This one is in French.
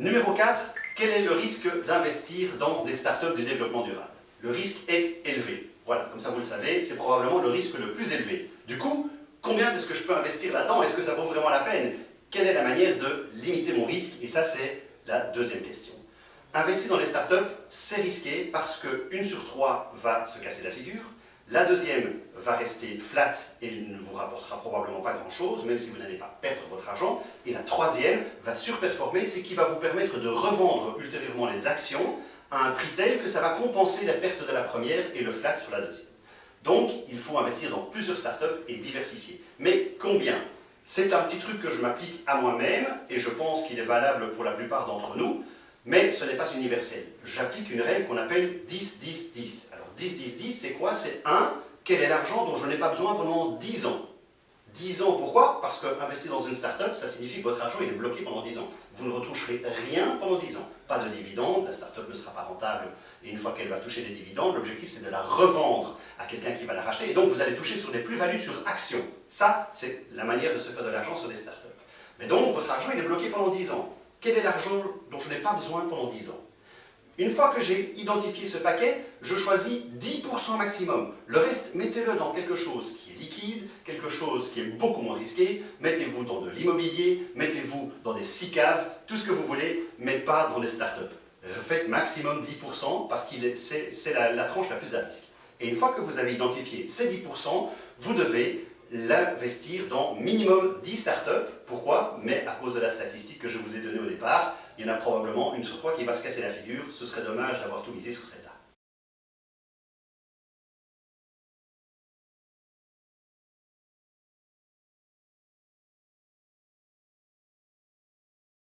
Numéro 4, quel est le risque d'investir dans des startups de développement durable? Le risque est élevé. Voilà, comme ça vous le savez, c'est probablement le risque le plus élevé. Du coup, combien est-ce que je peux investir là-dedans? Est-ce que ça vaut vraiment la peine? Quelle est la manière de limiter mon risque? Et ça, c'est la deuxième question. Investir dans les startups, c'est risqué parce qu'une sur trois va se casser la figure, la deuxième va rester flat et ne vous rapportera probablement pas grand-chose, même si vous n'allez pas perdre votre argent. Et la troisième va surperformer, ce qui va vous permettre de revendre ultérieurement les actions à un prix tel que ça va compenser la perte de la première et le flat sur la deuxième. Donc, il faut investir dans plusieurs startups et diversifier. Mais combien? C'est un petit truc que je m'applique à moi-même et je pense qu'il est valable pour la plupart d'entre nous, mais ce n'est pas universel. J'applique une règle qu'on appelle 10-10-10. Alors 10-10-10, c'est quoi? C'est 1, quel est l'argent dont je n'ai pas besoin pendant 10 ans? 10 ans, pourquoi? Parce qu'investir dans une start-up, ça signifie que votre argent il est bloqué pendant 10 ans. Vous ne retoucherez rien pendant 10 ans. Pas de dividendes, la start-up ne sera pas rentable. Et une fois qu'elle va toucher des dividendes, l'objectif c'est de la revendre à quelqu'un qui va la racheter. Et donc vous allez toucher sur des plus-values sur action. Ça, c'est la manière de se faire de l'argent sur des start-up. Mais donc, votre argent il est bloqué pendant 10 ans. Quel est l'argent dont je n'ai pas besoin pendant 10 ans une fois que j'ai identifié ce paquet, je choisis 10% maximum. Le reste, mettez-le dans quelque chose qui est liquide, quelque chose qui est beaucoup moins risqué. Mettez-vous dans de l'immobilier, mettez-vous dans des SICAV, tout ce que vous voulez, mais pas dans des startups. Faites maximum 10% parce que c'est la, tranche la plus à risque. Et une fois que vous avez identifié ces 10%, vous devez l'investir dans minimum 10 startups. Pourquoi? Mais à cause de la statistique que je vous ai donnée il y en a probablement une sur trois qui va se casser la figure. Ce serait dommage d'avoir tout misé sur celle-là.